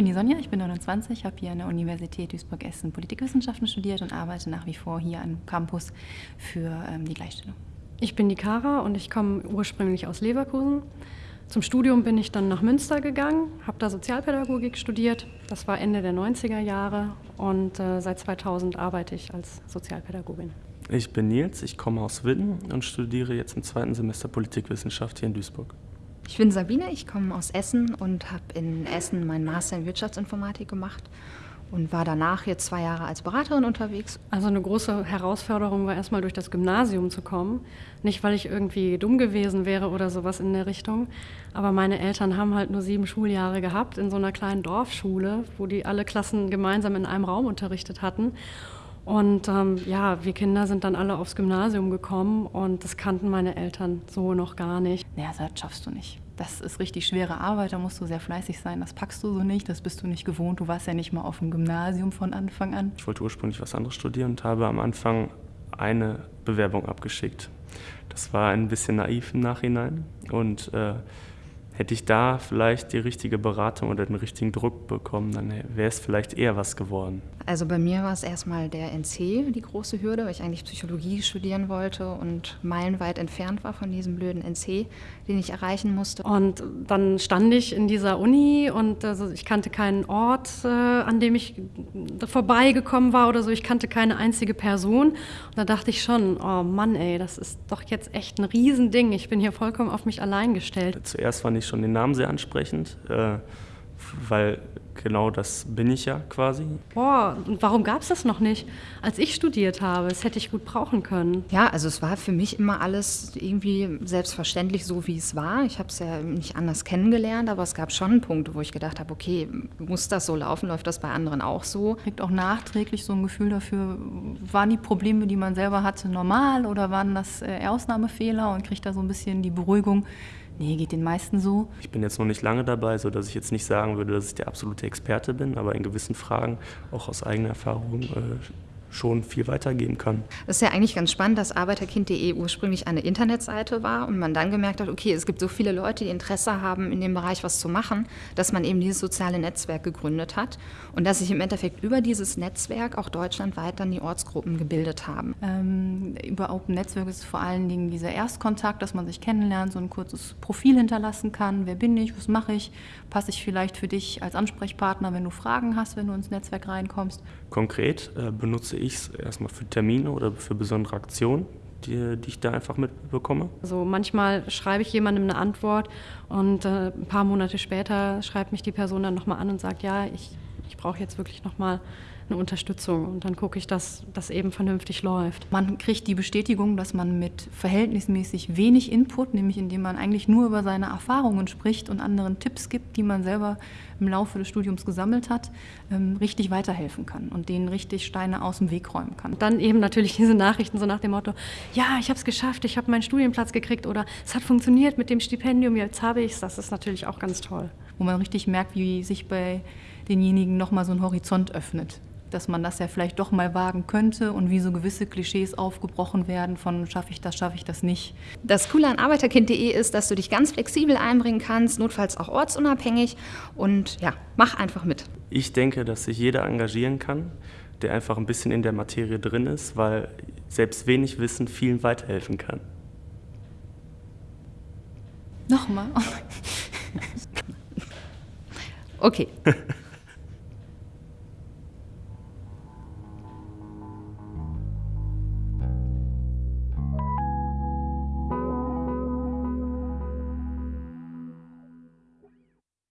bin die Sonja, ich bin 29, habe hier an der Universität Duisburg-Essen Politikwissenschaften studiert und arbeite nach wie vor hier am Campus für ähm, die Gleichstellung. Ich bin die Kara und ich komme ursprünglich aus Leverkusen. Zum Studium bin ich dann nach Münster gegangen, habe da Sozialpädagogik studiert. Das war Ende der 90er Jahre und äh, seit 2000 arbeite ich als Sozialpädagogin. Ich bin Nils, ich komme aus Witten und studiere jetzt im zweiten Semester Politikwissenschaft hier in Duisburg. Ich bin Sabine, ich komme aus Essen und habe in Essen meinen Master in Wirtschaftsinformatik gemacht und war danach jetzt zwei Jahre als Beraterin unterwegs. Also eine große Herausforderung war erstmal durch das Gymnasium zu kommen. Nicht, weil ich irgendwie dumm gewesen wäre oder sowas in der Richtung, aber meine Eltern haben halt nur sieben Schuljahre gehabt in so einer kleinen Dorfschule, wo die alle Klassen gemeinsam in einem Raum unterrichtet hatten. Und ähm, ja, wir Kinder sind dann alle aufs Gymnasium gekommen und das kannten meine Eltern so noch gar nicht. Naja, das schaffst du nicht. Das ist richtig schwere Arbeit, da musst du sehr fleißig sein. Das packst du so nicht, das bist du nicht gewohnt. Du warst ja nicht mal auf dem Gymnasium von Anfang an. Ich wollte ursprünglich was anderes studieren und habe am Anfang eine Bewerbung abgeschickt. Das war ein bisschen naiv im Nachhinein und äh, hätte ich da vielleicht die richtige Beratung oder den richtigen Druck bekommen, dann wäre es vielleicht eher was geworden. Also bei mir war es erstmal der NC, die große Hürde, weil ich eigentlich Psychologie studieren wollte und meilenweit entfernt war von diesem blöden NC, den ich erreichen musste. Und dann stand ich in dieser Uni und also ich kannte keinen Ort, äh, an dem ich vorbeigekommen war oder so. Ich kannte keine einzige Person. Und da dachte ich schon, oh Mann, ey, das ist doch jetzt echt ein Riesending. Ich bin hier vollkommen auf mich allein gestellt. Zuerst fand ich schon den Namen sehr ansprechend, äh, weil genau das bin ich ja quasi. Boah, und warum gab es das noch nicht, als ich studiert habe? Das hätte ich gut brauchen können. Ja, also es war für mich immer alles irgendwie selbstverständlich so, wie es war. Ich habe es ja nicht anders kennengelernt, aber es gab schon Punkte, wo ich gedacht habe, okay, muss das so laufen? Läuft das bei anderen auch so? Kriegt auch nachträglich so ein Gefühl dafür, waren die Probleme, die man selber hatte, normal oder waren das äh, Ausnahmefehler und kriegt da so ein bisschen die Beruhigung, Nee, geht den meisten so. Ich bin jetzt noch nicht lange dabei, sodass ich jetzt nicht sagen würde, dass ich der absolute Experte bin, aber in gewissen Fragen auch aus eigener Erfahrung äh, schon viel weitergeben kann. Das ist ja eigentlich ganz spannend, dass Arbeiterkind.de ursprünglich eine Internetseite war und man dann gemerkt hat, okay, es gibt so viele Leute, die Interesse haben, in dem Bereich was zu machen, dass man eben dieses soziale Netzwerk gegründet hat und dass sich im Endeffekt über dieses Netzwerk auch deutschlandweit dann die Ortsgruppen gebildet haben. Ähm, über Open Netzwerk ist vor allen Dingen dieser Erstkontakt, dass man sich kennenlernt, so ein kurzes Profil hinterlassen kann. Wer bin ich? Was mache ich? Passe ich vielleicht für dich als Ansprechpartner, wenn du Fragen hast, wenn du ins Netzwerk reinkommst? Konkret äh, benutze ich es erstmal für Termine oder für besondere Aktionen, die, die, ich da einfach mitbekomme? Also manchmal schreibe ich jemandem eine Antwort und äh, ein paar Monate später schreibt mich die Person dann nochmal an und sagt, ja, ich, ich brauche jetzt wirklich nochmal eine Unterstützung und dann gucke ich, dass das eben vernünftig läuft. Man kriegt die Bestätigung, dass man mit verhältnismäßig wenig Input, nämlich indem man eigentlich nur über seine Erfahrungen spricht und anderen Tipps gibt, die man selber im Laufe des Studiums gesammelt hat, ähm, richtig weiterhelfen kann und denen richtig Steine aus dem Weg räumen kann. Dann eben natürlich diese Nachrichten so nach dem Motto, ja, ich habe es geschafft, ich habe meinen Studienplatz gekriegt oder es hat funktioniert mit dem Stipendium, jetzt habe ich es. Das ist natürlich auch ganz toll. Wo man richtig merkt, wie sich bei denjenigen nochmal so ein Horizont öffnet dass man das ja vielleicht doch mal wagen könnte und wie so gewisse Klischees aufgebrochen werden von schaffe ich das, schaffe ich das nicht. Das Coole an arbeiterkind.de ist, dass du dich ganz flexibel einbringen kannst, notfalls auch ortsunabhängig und ja, mach einfach mit. Ich denke, dass sich jeder engagieren kann, der einfach ein bisschen in der Materie drin ist, weil selbst wenig Wissen vielen weiterhelfen kann. Nochmal. okay.